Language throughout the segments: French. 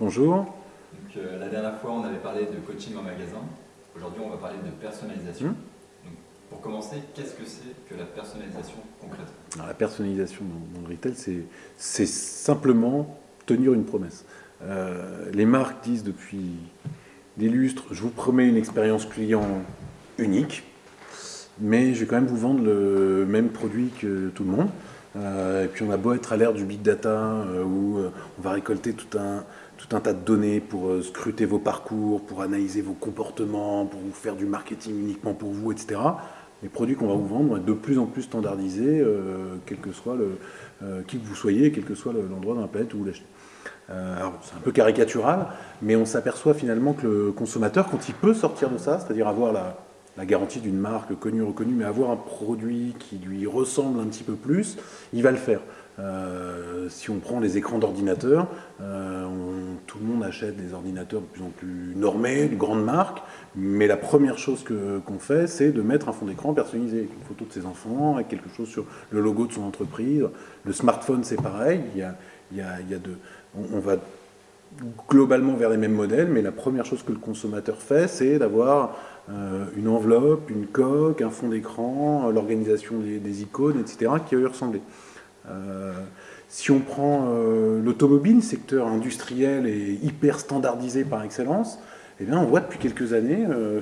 bonjour. Donc, euh, la dernière fois, on avait parlé de coaching en magasin. Aujourd'hui, on va parler de personnalisation. Hum. Donc, pour commencer, qu'est-ce que c'est que la personnalisation concrètement? Alors, la personnalisation dans, dans le retail, c'est- simplement tenir une promesse. Euh, les marques disent depuis des lustres, je vous promets une expérience client unique, mais je vais quand même vous vendre le même produit que tout le monde. Euh, et puis on a beau être à l'ère du big data, euh, où on va récolter tout un, tout un tas de données pour euh, scruter vos parcours, pour analyser vos comportements, pour vous faire du marketing uniquement pour vous, etc. Les produits qu'on va vous vendre vont être de plus en plus standardisés, euh, quel que soit le, euh, qui que vous soyez, quel que soit le- l'endroit dans la planète où vous l'achetez. Alors, c'est un peu caricatural, mais on s'aperçoit finalement que le consommateur, quand il peut sortir de ça, c'est-à-dire avoir la garantie d'une marque connue, reconnue, mais avoir un produit qui lui ressemble un petit peu plus, il va le faire. Euh, si on prend les écrans d'ordinateur, euh, tout le monde achète des ordinateurs de plus en plus normés, de grandes marques, mais la première chose qu'on fait, c'est de mettre un fond d'écran personnalisé, avec une photo de ses enfants, avec quelque chose sur le logo de son entreprise. Le smartphone, c'est pareil. Il y a, il y a- il y a de, on, va globalement vers les mêmes modèles, mais la première chose que le consommateur fait, c'est d'avoir euh, une enveloppe, une coque, un fond d'écran, l'organisation des, des icônes, etc., qui va lui ressembler. Euh, si on prend euh, l'automobile, secteur industriel et hyper standardisé par excellence, eh bien, on voit depuis quelques années, euh,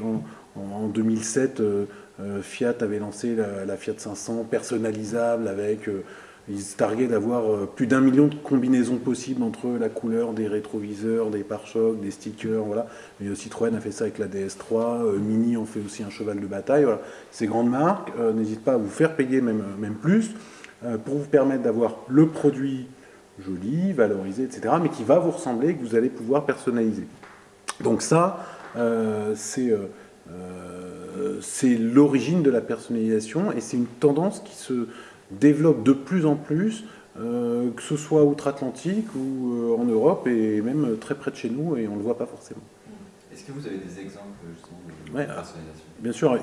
en, en 2007, euh, euh, Fiat avait lancé la, Fiat 500 personnalisable avec... ils se targuaient d'avoir plus d'un million de combinaisons possibles entre la couleur des rétroviseurs, des pare-chocs, des stickers, voilà. Citroën a fait ça avec la DS3, euh, Mini en fait aussi un cheval de bataille. Ces grandes marques euh, n'hésitent pas à vous faire payer même, même plus pour vous permettre d'avoir le produit joli, valorisé, etc., mais qui va vous ressembler et que vous allez pouvoir personnaliser. Donc ça, euh, c'est euh, euh, c'est l'origine de la personnalisation et c'est une tendance qui se développe de plus en plus, euh, que ce soit outre-Atlantique ou euh, en Europe et même très près de chez nous et on ne le voit pas forcément. Est-ce que vous avez des exemples justement de Ouais, personnalisation? Bien sûr,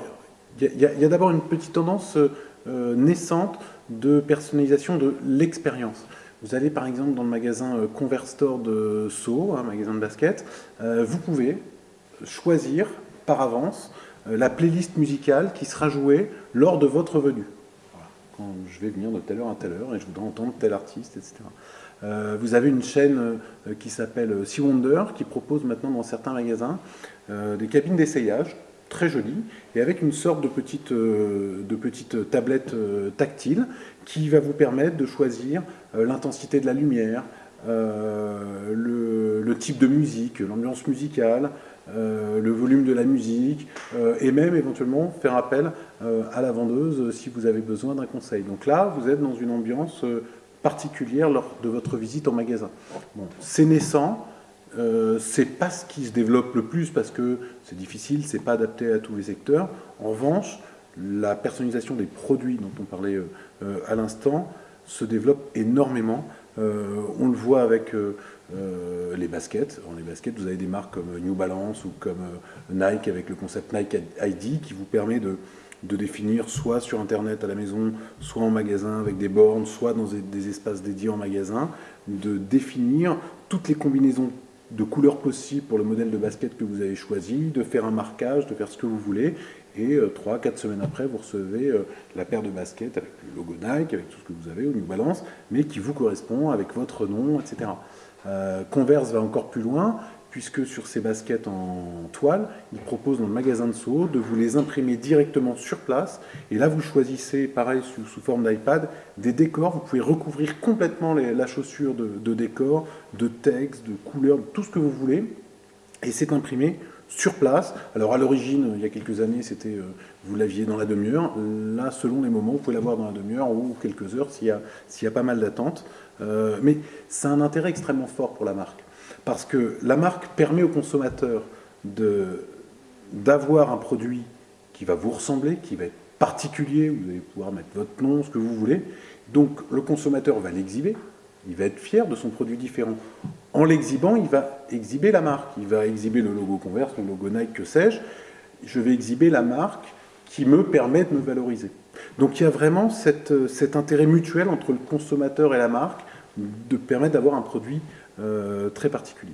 il y a, d'abord une petite tendance euh, naissante de personnalisation de l'expérience. Vous allez par exemple dans le magasin euh, Converse Store de Sceaux, un magasin de basket, euh, vous pouvez choisir par avance euh, la playlist musicale qui sera jouée lors de votre venue. Quand je vais venir de telle heure à telle heure et je voudrais entendre tel artiste, etc. Euh, vous avez une chaîne euh, qui s'appelle euh, Sea Wonder qui propose maintenant dans certains magasins euh, des cabines d'essayage très jolies et avec une sorte de petite, euh, de petite tablette euh, tactile qui va vous permettre de choisir euh, l'intensité de la lumière, le, le type de musique, l'ambiance musicale, le volume de la musique, et même éventuellement faire appel à la vendeuse si vous avez besoin d'un conseil. Donc là, vous êtes dans une ambiance particulière lors de votre visite en magasin. Bon, c'est naissant, euh, c'est pas ce qui se développe le plus parce que c'est difficile, c'est pas adapté à tous les secteurs. En revanche, la personnalisation des produits dont on parlait euh, à l'instant se développe énormément. Euh, on le voit avec les baskets. Dans les baskets, vous avez des marques comme New Balance ou comme Nike avec le concept Nike ID qui vous permet de, de définir soit sur Internet à la maison, soit en magasin avec des bornes, soit dans des espaces dédiés en magasin, de définir toutes les combinaisons de couleurs possibles pour le modèle de basket que vous avez choisi, de faire un marquage, de faire ce que vous voulez. Et 3-4 semaines après, vous recevez euh, la paire de baskets avec le logo Nike, avec tout ce que vous avez, au New Balance, mais qui vous correspond avec votre nom, etc. Euh, Converse va encore plus loin, puisque sur ces baskets en toile, il propose dans le magasin de Sceaux de vous les imprimer directement sur place. Et là, vous choisissez, pareil, sous, forme d'iPad, des décors. Vous pouvez recouvrir complètement la chaussure de, décors, de texte, de couleurs, de tout ce que vous voulez. Et c'est imprimé sur place. Alors à l'origine, il y a quelques années, c'était euh, vous l'aviez dans la demi-heure. Là, selon les moments, vous pouvez l'avoir dans la demi-heure ou quelques heures s'il y, a- s'il y a pas mal d'attentes. Euh, mais c'est un intérêt extrêmement fort pour la marque. Parce que la marque permet au consommateur d'avoir un produit qui va vous ressembler, qui va être particulier, vous allez pouvoir mettre votre nom, ce que vous voulez. Donc le consommateur va l'exhiber, il va être fier de son produit différent. En l'exhibant, il va exhiber la marque, il va exhiber le logo Converse, le logo Nike, que sais-je. Je vais exhiber la marque qui me permet de me valoriser. Donc il y a vraiment cette, cet intérêt mutuel entre le consommateur et la marque de permettre d'avoir un produit très particulier.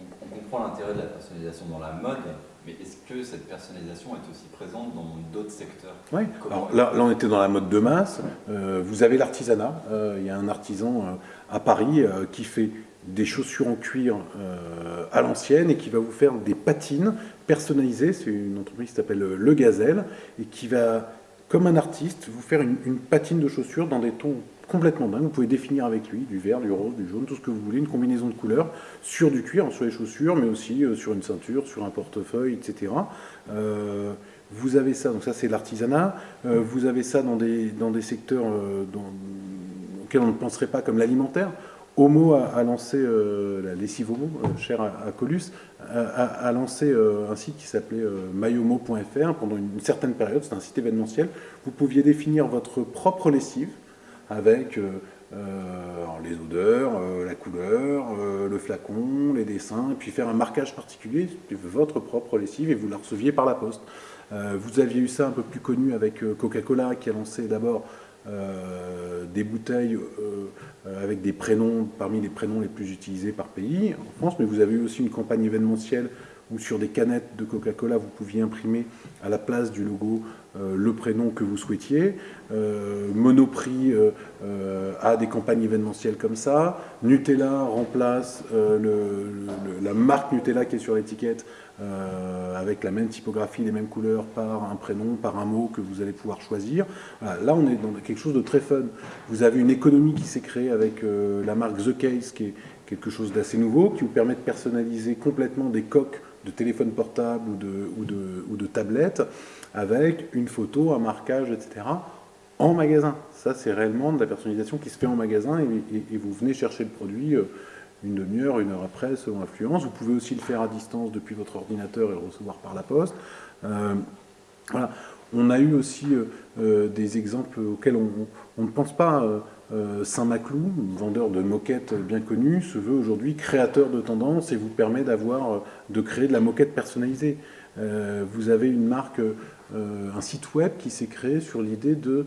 On, comprend l'intérêt de la personnalisation dans la mode, mais est-ce que cette personnalisation est aussi présente dans d'autres secteurs? Oui, alors là, là, on était dans la mode de masse. vous avez l'artisanat. il y a un artisan à Paris qui fait des chaussures en cuir à l'ancienne et qui va vous faire des patines personnalisées. C'est une entreprise qui s'appelle Le Gazelle et qui va comme un artiste, vous faire une, patine de chaussures dans des tons complètement dingues. Vous pouvez définir avec lui du vert, du rose, du jaune, tout ce que vous voulez, une combinaison de couleurs sur du cuir, sur les chaussures, mais aussi euh, sur une ceinture, sur un portefeuille, etc. Euh, vous avez ça, donc ça c'est l'artisanat. Euh, vous avez ça dans des, dans des secteurs auxquels on ne penserait pas, comme l'alimentaire. Homo a, lancé, la lessive Homo, cher à, à Colus, a, lancé un site qui s'appelait mayomo.fr pendant une, certaine période, c'est un site événementiel. Vous pouviez définir votre propre lessive avec euh, les odeurs, la couleur, le flacon, les dessins, et puis faire un marquage particulier de votre propre lessive et vous la receviez par la poste. vous aviez eu ça un peu plus connu avec Coca-Cola qui a lancé d'abord euh, des bouteilles euh, avec des prénoms parmi les prénoms les plus utilisés par pays en France, mais vous avez eu aussi une campagne événementielle où sur des canettes de Coca-Cola, vous pouviez imprimer à la place du logo euh, le prénom que vous souhaitiez. Monoprix a des campagnes événementielles comme ça. Nutella remplace la marque Nutella qui est sur l'étiquette euh, avec la même typographie, les mêmes couleurs, par un prénom, par un mot que vous allez pouvoir choisir. Là, on est dans quelque chose de très fun. Vous avez une économie qui s'est créée avec euh, la marque The Case, qui est quelque chose d'assez nouveau, qui vous permet de personnaliser complètement des coques de téléphone portable ou de, ou de, ou de tablettes avec une photo, un marquage, etc. en magasin. Ça, c'est réellement de la personnalisation qui se fait en magasin et, vous venez chercher le produit. Euh, une demi-heure, une heure après, selon l'influence. Vous pouvez aussi le faire à distance depuis votre ordinateur et le recevoir par la poste. Euh, voilà. On a eu aussi euh, des exemples auxquels on, ne pense pas. Saint-Maclou, vendeur de moquettes bien connu, se veut aujourd'hui créateur de tendance et vous permet d'avoir, de créer de la moquette personnalisée. vous avez une marque, un site web qui s'est créé sur l'idée de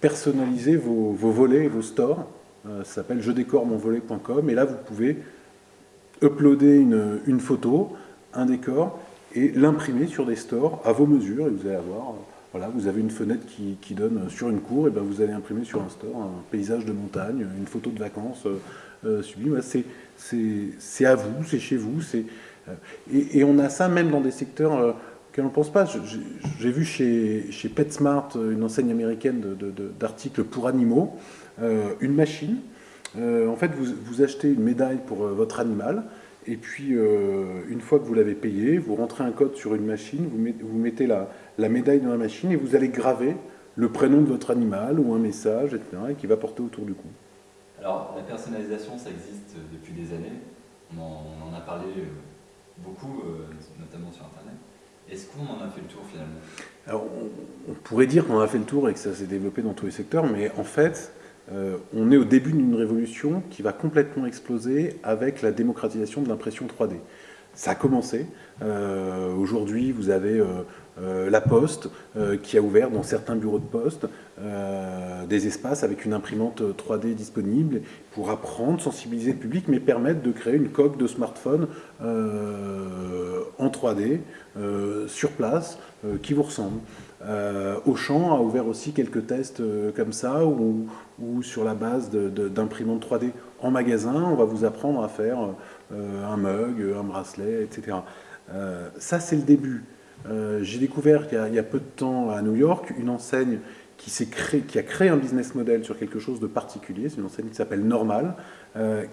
personnaliser vos, volets et vos stores euh, ça s'appelle je décore mon volet.com et là vous pouvez uploader une, photo, un décor et l'imprimer sur des stores à vos mesures et vous allez avoir, euh, voilà, vous avez une fenêtre qui, donne sur une cour et ben vous allez imprimer sur un store un paysage de montagne, une photo de vacances euh, sublime. C'est à vous, c'est chez vous, c'est et, on a ça même dans des secteurs qu'on ne pense pas. J'ai vu chez, chez PetSmart, une enseigne américaine d'articles pour animaux, euh, une machine. Euh, en fait, vous, achetez une médaille pour euh, votre animal, et puis une fois que vous l'avez payé, vous rentrez un code sur une machine, vous mettez, la, médaille dans la machine, et vous allez graver le prénom de votre animal ou un message, etc., qui va porter autour du cou. Alors, la personnalisation, ça existe depuis des années. On en, a parlé beaucoup, notamment sur Internet. Est-ce qu'on en a fait le tour finalement? Alors, on, pourrait dire qu'on en a fait le tour et que ça s'est développé dans tous les secteurs, mais en fait, euh, on est au début d'une révolution qui va complètement exploser avec la démocratisation de l'impression 3D. Ça a commencé. Euh, aujourd'hui, vous avez euh, la Poste qui a ouvert dans certains bureaux de poste des espaces avec une imprimante 3D disponible pour apprendre, sensibiliser le public, mais permettre de créer une coque de smartphone en 3D sur place qui vous ressemble. Auchan a ouvert aussi quelques tests comme ça, où, sur la base d'imprimantes 3D en magasin, on va vous apprendre à faire euh, un mug, un bracelet, etc. ça, c'est le début. J'ai découvert il y, a, peu de temps à New York une enseigne qui, créé, qui, a créé un business model sur quelque chose de particulier. C'est une enseigne qui s'appelle Normal,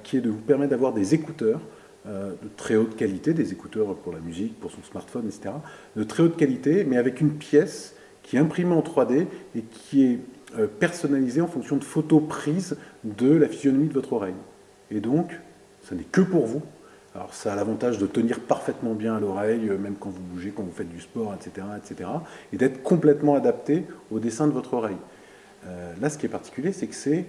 qui est de vous permettre d'avoir des écouteurs de très haute qualité, des écouteurs pour la musique, pour son smartphone, etc., de très haute qualité, mais avec une pièce qui est imprimé en 3D et qui est euh, personnalisé en fonction de photos prises de la physionomie de votre oreille. Et donc, ce n'est que pour vous. Alors ça a l'avantage de tenir parfaitement bien à l'oreille, euh, même quand vous bougez, quand vous faites du sport, etc. etc. et d'être complètement adapté au dessin de votre oreille. Euh, là, ce qui est particulier, c'est que c'est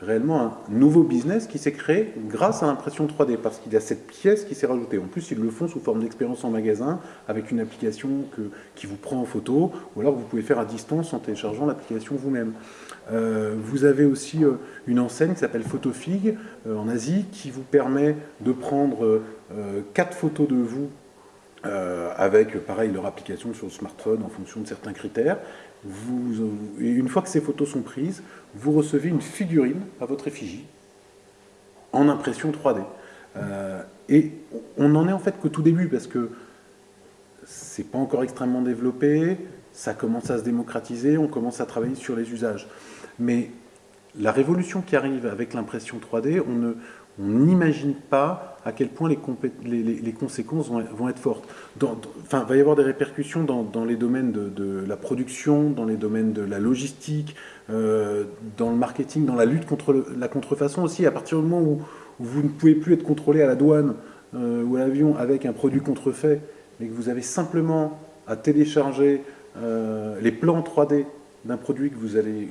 réellement un nouveau business qui s'est créé grâce à l'impression 3D, parce qu'il y a cette pièce qui s'est rajoutée. En plus, ils le font sous forme d'expérience en magasin, avec une application que, qui vous prend en photo, ou alors vous pouvez faire à distance en téléchargeant l'application vous-même. Euh, vous avez aussi euh, une enseigne qui s'appelle Photofig euh, en Asie, qui vous permet de prendre quatre photos de vous avec, pareil, leur application sur le smartphone en fonction de certains critères. Et une fois que ces photos sont prises, vous recevez une figurine à votre effigie en impression 3D. Euh, et on n'en est en fait qu'au tout début parce que c'est pas encore extrêmement développé, ça commence à se démocratiser, on commence à travailler sur les usages. Mais la révolution qui arrive avec l'impression 3D, on ne, on n'imagine pas à quel point les, conséquences vont, être fortes. enfin, il va y avoir des répercussions dans, les domaines de, la production, dans les domaines de la logistique, euh, dans le marketing, dans la lutte contre la contrefaçon aussi. À partir du moment où, vous ne pouvez plus être contrôlé à la douane euh, ou à l'avion avec un produit contrefait, mais que vous avez simplement à télécharger euh, les plans 3D d'un produit que vous allez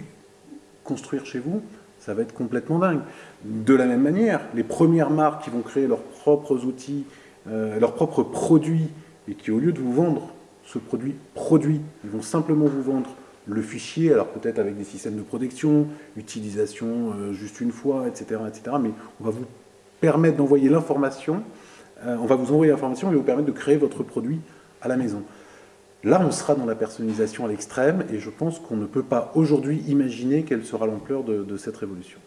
construire chez vous, ça va être complètement dingue. De la même manière, les premières marques qui vont créer leurs propres outils, euh, leurs propres produits, et qui au lieu de vous vendre ce produit produit, ils vont simplement vous vendre le fichier, alors peut-être avec des systèmes de protection, utilisation euh, juste une fois, etc., etc. Mais on va vous permettre d'envoyer l'information, euh, on va vous envoyer l'information et vous permettre de créer votre produit à la maison. Là, on sera dans la personnalisation à l'extrême et je pense qu'on ne peut pas aujourd'hui imaginer quelle sera l'ampleur de, cette révolution.